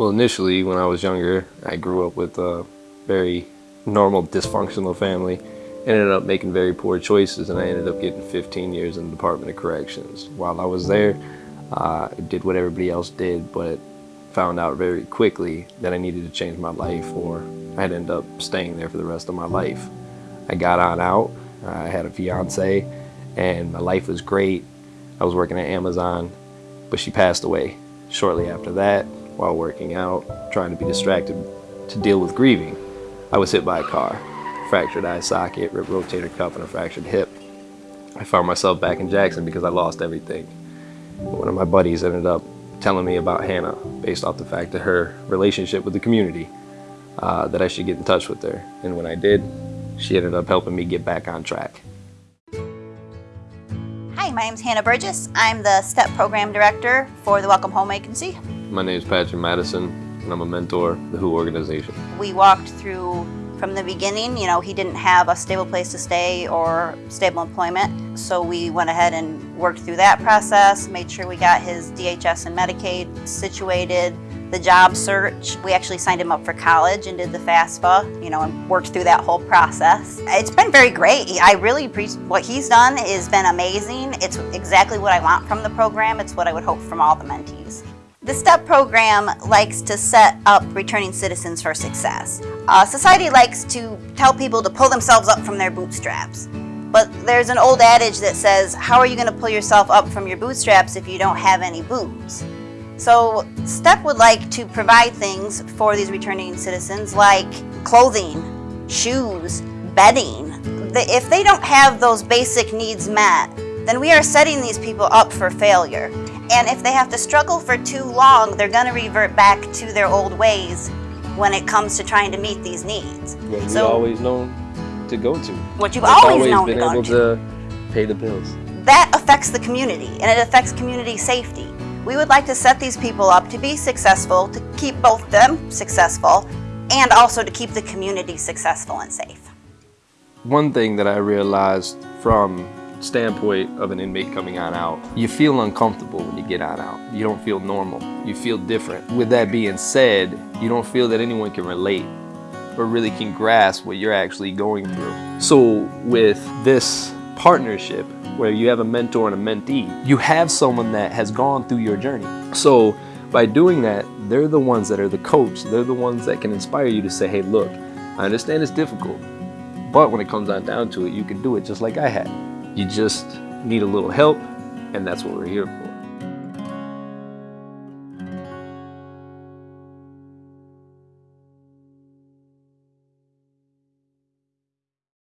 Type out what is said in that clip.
Well, initially, when I was younger, I grew up with a very normal, dysfunctional family. Ended up making very poor choices, and I ended up getting 15 years in the Department of Corrections. While I was there, uh, I did what everybody else did, but found out very quickly that I needed to change my life, or I'd end up staying there for the rest of my life. I got on out. I had a fiance, and my life was great. I was working at Amazon, but she passed away shortly after that while working out, trying to be distracted to deal with grieving. I was hit by a car, fractured eye socket, ripped rotator cuff, and a fractured hip. I found myself back in Jackson because I lost everything. One of my buddies ended up telling me about Hannah based off the fact of her relationship with the community, uh, that I should get in touch with her. And when I did, she ended up helping me get back on track. Hi, my name is Hannah Burgess. I'm the STEP Program Director for the Welcome Home Agency. My name is Patrick Madison, and I'm a mentor the WHO organization. We walked through from the beginning, you know, he didn't have a stable place to stay or stable employment. So we went ahead and worked through that process, made sure we got his DHS and Medicaid situated, the job search. We actually signed him up for college and did the FAFSA, you know, and worked through that whole process. It's been very great. I really appreciate what he's done has been amazing. It's exactly what I want from the program. It's what I would hope from all the mentees. The STEP program likes to set up returning citizens for success. Uh, society likes to tell people to pull themselves up from their bootstraps. But there's an old adage that says, how are you going to pull yourself up from your bootstraps if you don't have any boots? So STEP would like to provide things for these returning citizens like clothing, shoes, bedding. If they don't have those basic needs met, then we are setting these people up for failure. And if they have to struggle for too long, they're going to revert back to their old ways when it comes to trying to meet these needs. What so, we always known to go to. What you've always, always known been to able to pay the bills. That affects the community and it affects community safety. We would like to set these people up to be successful, to keep both them successful, and also to keep the community successful and safe. One thing that I realized from standpoint of an inmate coming on out, you feel uncomfortable when you get on out. You don't feel normal. You feel different. With that being said, you don't feel that anyone can relate or really can grasp what you're actually going through. So with this partnership, where you have a mentor and a mentee. You have someone that has gone through your journey. So by doing that, they're the ones that are the coach. They're the ones that can inspire you to say, hey, look, I understand it's difficult, but when it comes on down to it, you can do it just like I had. You just need a little help, and that's what we're here for.